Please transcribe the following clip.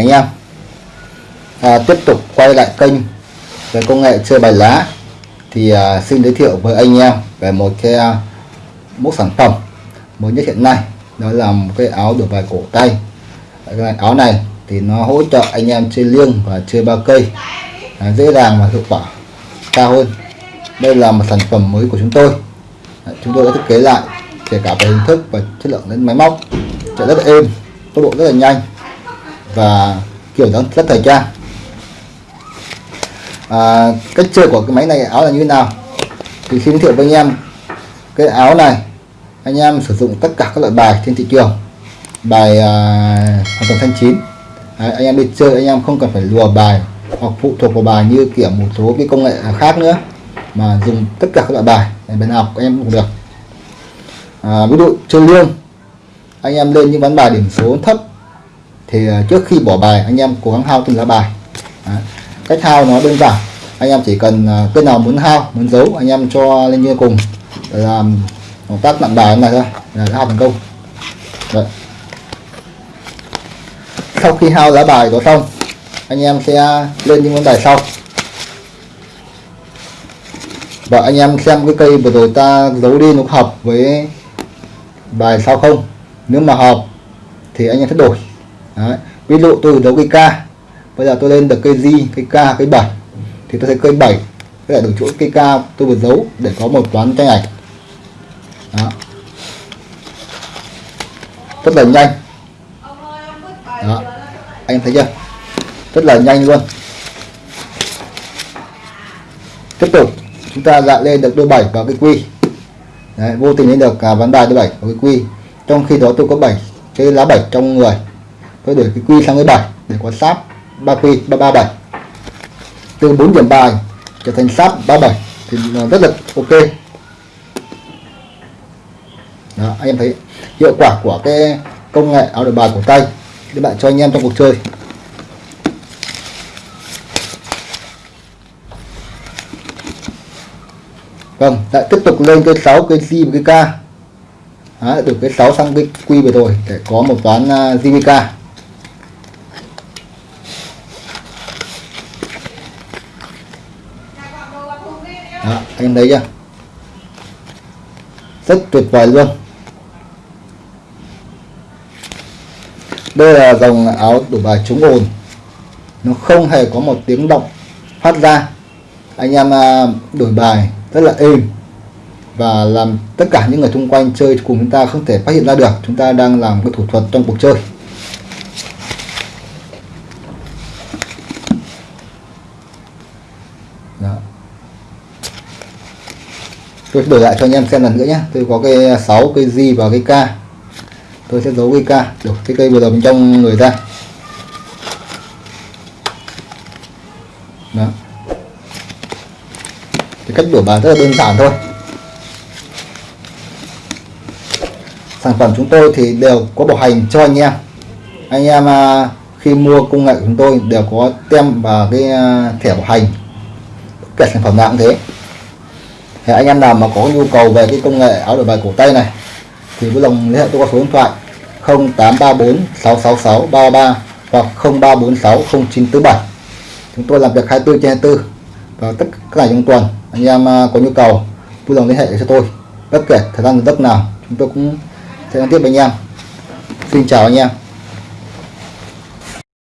anh em. À, tiếp tục quay lại kênh về công nghệ chơi bài lá. Thì à, xin giới thiệu với anh em về một cái à, mẫu sản phẩm mới nhất hiện nay. Đó là một cái áo đổi bài cổ tay. Cái áo này thì nó hỗ trợ anh em chơi liêng và chơi ba cây. À, dễ dàng và hiệu quả cao hơn. Đây là một sản phẩm mới của chúng tôi. Chúng tôi đã thiết kế lại kể cả về hình thức và chất lượng đến máy móc. Chạy rất là êm tốc độ rất là nhanh và kiểu dáng rất thời trang. À, cách chơi của cái máy này áo là như thế nào? Thì xin giới thiệu với anh em cái áo này anh em sử dụng tất cả các loại bài trên thị trường. Bài à, hoàn toàn thanh chín. Đấy, anh em đi chơi anh em không cần phải lùa bài hoặc phụ thuộc vào bài như kiểu một số cái công nghệ khác nữa mà dùng tất cả các loại bài để bên học anh em cũng được. À, ví dụ chơi liêng anh em lên những ván bài điểm số thấp thì à, trước khi bỏ bài, anh em cố gắng hao từng lá bài. Đấy. cách hao nó đơn giản. Anh em chỉ cần cây cái nào muốn hao, muốn giấu, anh em cho lên như cùng. Để làm động tác nặng bài này thôi, là hao thành công. Đấy. sau khi hao lá bài có xong, anh em sẽ lên những món bài sau. Và anh em xem cái cây vừa rồi ta giấu đi nó hợp với bài sau không. Nếu mà hợp, thì anh em sẽ đổi. Đấy. ví dụ tôi giấu cây K bây giờ tôi lên được cây G cây K cây 7 thì tôi sẽ cây 7 với lại được chỗ cây K tôi vừa giấu để có một toán tranh ảnh. Đó. rất là nhanh. Đó. anh thấy chưa? Rất là nhanh luôn. Tiếp tục chúng ta lại lên được đôi 7 vào cái quy. Đấy, vô tình lên được à, ván bài đôi 7 vào cái quy. Trong khi đó tôi có 7 cái lá 7 trong người tôi đổi cái quy sang cái 7 để có sáp 3 quy 337 từ 4 điểm bài trở thành sáp 37 thì rất là ok. Đó, anh em thấy hiệu quả của cái công nghệ áo đổi bài của tay. Các bạn cho anh em trong cuộc chơi. Vâng lại tiếp tục lên cái 6 cái G và cái K. Đấy, từ cái 6 sang cái quy vừa rồi để có một toán à, uh, GVK Đó, anh thấy chưa rất tuyệt vời luôn. Đây là dòng áo đổi bài chống ồn. Nó không hề có một tiếng động phát ra. Anh em à, đổi bài rất là êm và làm tất cả những người xung quanh chơi cùng chúng ta không thể phát hiện ra được. Chúng ta đang làm cái thủ thuật trong cuộc chơi. Đó tôi sẽ đổi lại cho anh em xem lần nữa nhé. Tôi có cái 6 cây di và cái K. Tôi sẽ giấu cái K được cái cây vừa rồi bên trong người ra. Đó. Thì cách đổi bài rất là đơn giản thôi. Sản phẩm chúng tôi thì đều có bảo hành cho anh em. Anh em à, khi mua công nghệ của chúng tôi đều có tem và cái à, thẻ bảo hành. Kể sản phẩm nào cũng thế thì anh em nào mà có nhu cầu về cái công nghệ áo đổi bài cổ tay này, thì vui lòng liên hệ tôi qua số điện thoại 0834 666 33 hoặc 0346 0947 chúng tôi làm việc 24 trên 24 và tất cả trong tuần anh em à, có nhu cầu vui lòng liên hệ cho tôi. Bất kể thời gian giấc nào, chúng tôi cũng sẽ tiếp với anh em. Xin chào anh em.